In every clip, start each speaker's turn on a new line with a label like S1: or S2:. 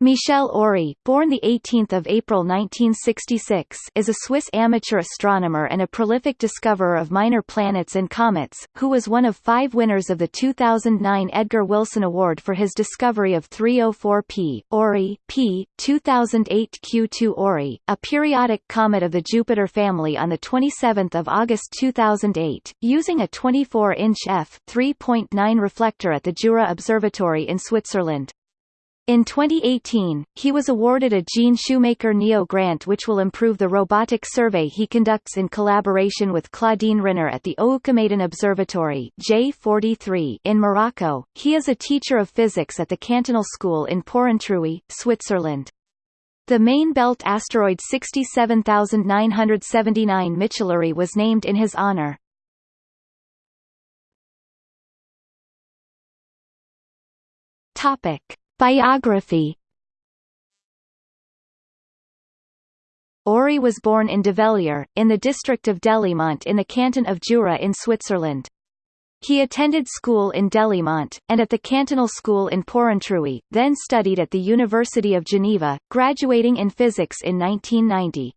S1: Michel Ory, born 18 April 1966, is a Swiss amateur astronomer and a prolific discoverer of minor planets and comets, who was one of five winners of the 2009 Edgar Wilson Award for his discovery of 304P, Ory P. 2008 Q2 Ory, a periodic comet of the Jupiter family on 27 August 2008, using a 24-inch f3.9 reflector at the Jura Observatory in Switzerland. In 2018, he was awarded a Gene Shoemaker NEO grant which will improve the robotic survey he conducts in collaboration with Claudine Rinner at the Oukaïmeden Observatory J43 in Morocco. He is a teacher of physics at the Cantonal School in Porrentruy, Switzerland. The main belt asteroid 67979 Michelory was named in his honor. Topic. Biography Ory was born in Develier, in the district of Delémont in the canton of Jura in Switzerland. He attended school in Delémont, and at the Cantonal School in Porrentruy, then studied at the University of Geneva, graduating in physics in 1990.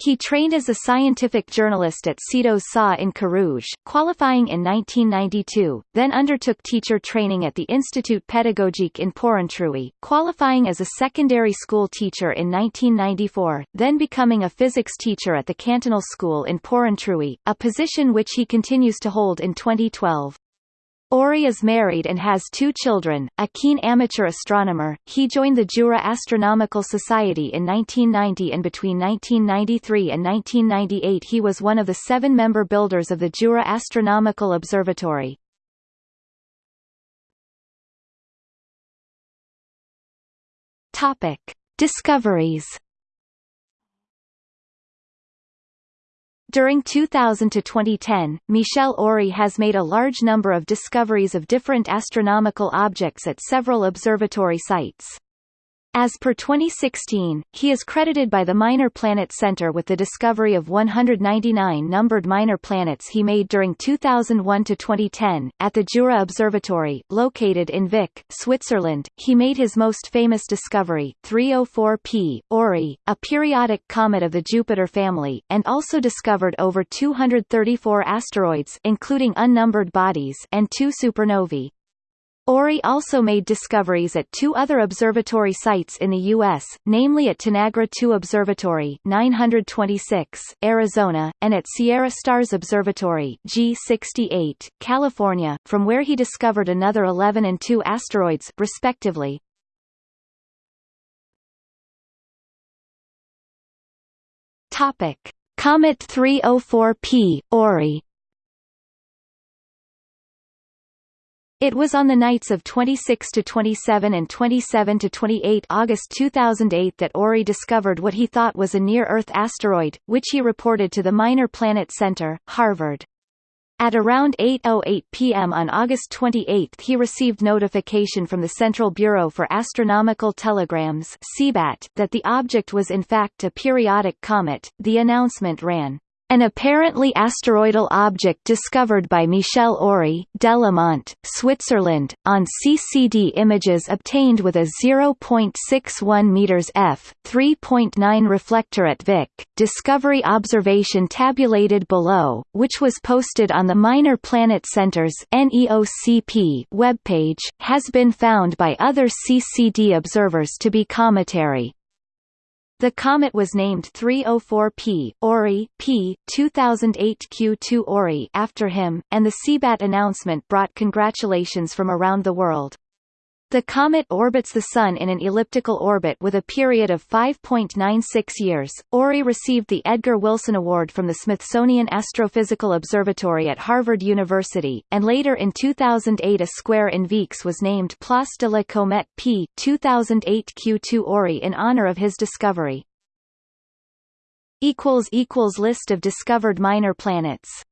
S1: He trained as a scientific journalist at Citeaux SA in Carouge, qualifying in 1992, then undertook teacher training at the Institut Pédagogique in Porrentruy, qualifying as a secondary school teacher in 1994, then becoming a physics teacher at the Cantonal School in Porrentruy, a position which he continues to hold in 2012. Ory is married and has two children. A keen amateur astronomer, he joined the Jura Astronomical Society in 1990 and between 1993 and 1998 he was one of the seven member builders of the Jura Astronomical Observatory. Topic: Discoveries During 2000 to 2010, Michel Ory has made a large number of discoveries of different astronomical objects at several observatory sites. As per 2016, he is credited by the Minor Planet Center with the discovery of 199 numbered minor planets he made during 2001 to 2010 at the Jura Observatory, located in Vicques, Switzerland. He made his most famous discovery, 304P Ory, a periodic comet of the Jupiter family, and also discovered over 234 asteroids, including unnumbered bodies, and two supernovae. Ory also made discoveries at two other observatory sites in the U.S., namely at Tenagra 2 Observatory 926, Arizona, and at Sierra Stars Observatory G68, California, from where he discovered another 11 and 2 asteroids, respectively. Comet 304P, Ory It was on the nights of 26 to 27 and 27 to 28 August 2008 that Ory discovered what he thought was a near-Earth asteroid, which he reported to the Minor Planet Center, Harvard. At around 8.08 p.m. on August 28 he received notification from the Central Bureau for Astronomical Telegrams that the object was in fact a periodic comet. The announcement ran, an apparently asteroidal object discovered by Michel Ory, Delémont, Switzerland, on CCD images obtained with a 0.61 meters f. 3.9 reflector at Vicques, Discovery observation tabulated below, which was posted on the Minor Planet Center's NEOCP webpage, has been found by other CCD observers to be cometary. The comet was named 304P Ory P 2008 Q2 Ory after him, and the CBAT announcement brought congratulations from around the world. The comet orbits the Sun in an elliptical orbit with a period of 5.96 years. Ory received the Edgar Wilson Award from the Smithsonian Astrophysical Observatory at Harvard University, and later in 2008 a square in Vicques was named Place de la Comète P 2008 Q2 Ory in honor of his discovery. List of discovered minor planets